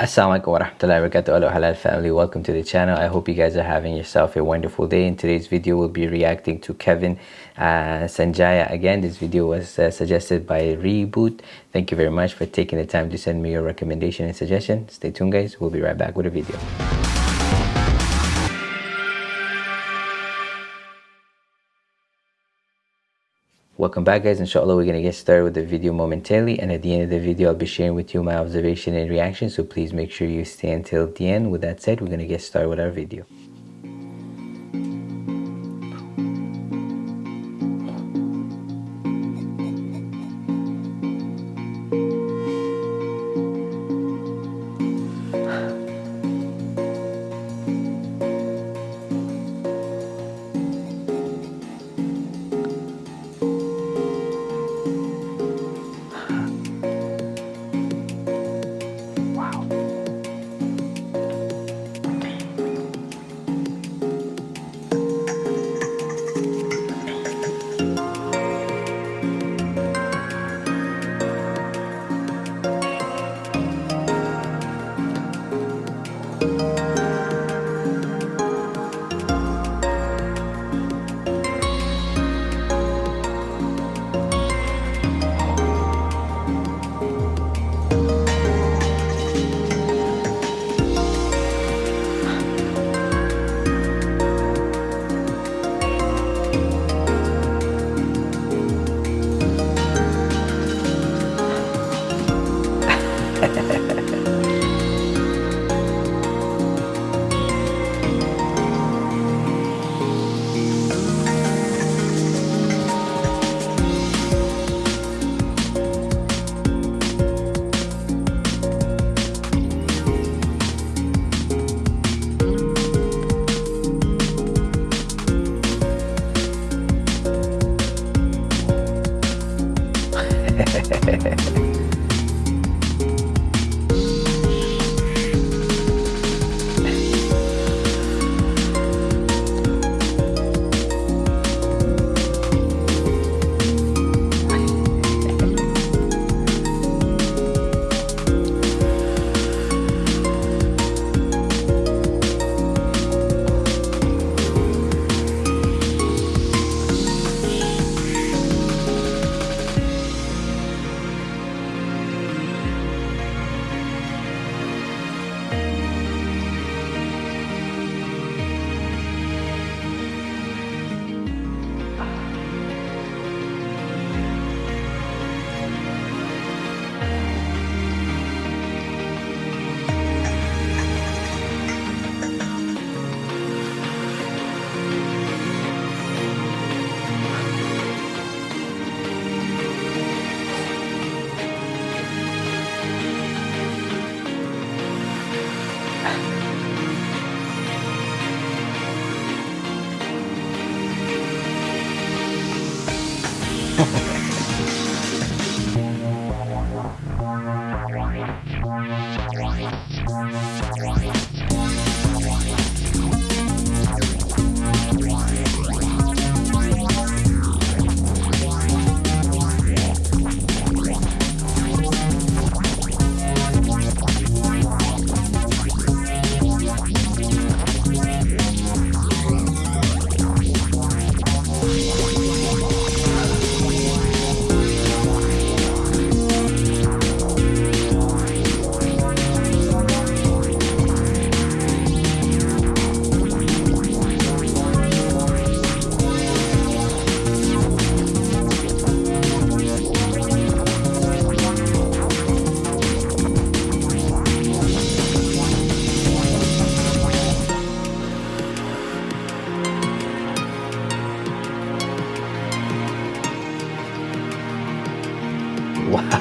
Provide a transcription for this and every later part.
Assalamualaikum warahmatullahi wabarakatuh. Hello halal family. Welcome to the channel. I hope you guys are having yourself a wonderful day. In today's video we'll be reacting to Kevin uh, Sanjaya. Again this video was uh, suggested by Reboot. Thank you very much for taking the time to send me your recommendation and suggestion. Stay tuned guys. We'll be right back with a video welcome back guys. Inshallah we're gonna get started with the video momentarily and at the end of the video i'll be sharing with you my observation and reaction so please make sure you stay until the end. With that said we're gonna get started with our video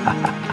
ha ha ha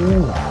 うん。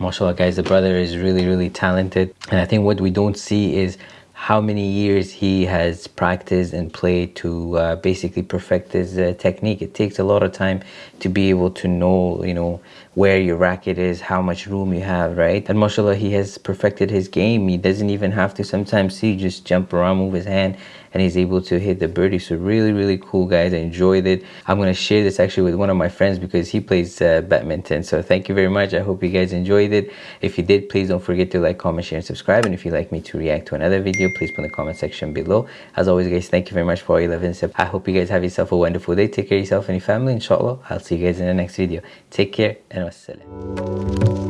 Mashallah guys the brother is really really talented. And i think what we don't see is how many years he has practiced and played to uh, basically perfect his uh, technique. It takes a lot of time to be able to know you know where your racket is how much room you have right? And mashallah he has perfected his game. He doesn't even have to sometimes see just jump around move his hand and he's able to hit the birdie. So really really cool guys. I enjoyed it. I'm going to share this actually with one of my friends because he plays uh, badminton. So thank you very much. I hope you guys enjoyed it. If you did please don't forget to like comment share and subscribe. And if you'd like me to react to another video please put in the comment section below. As always guys thank you very much for all your love and support. I hope you guys have yourself a wonderful day. Take care of yourself and your family. Inshallah i'll see you guys in the next video. Take care and السلام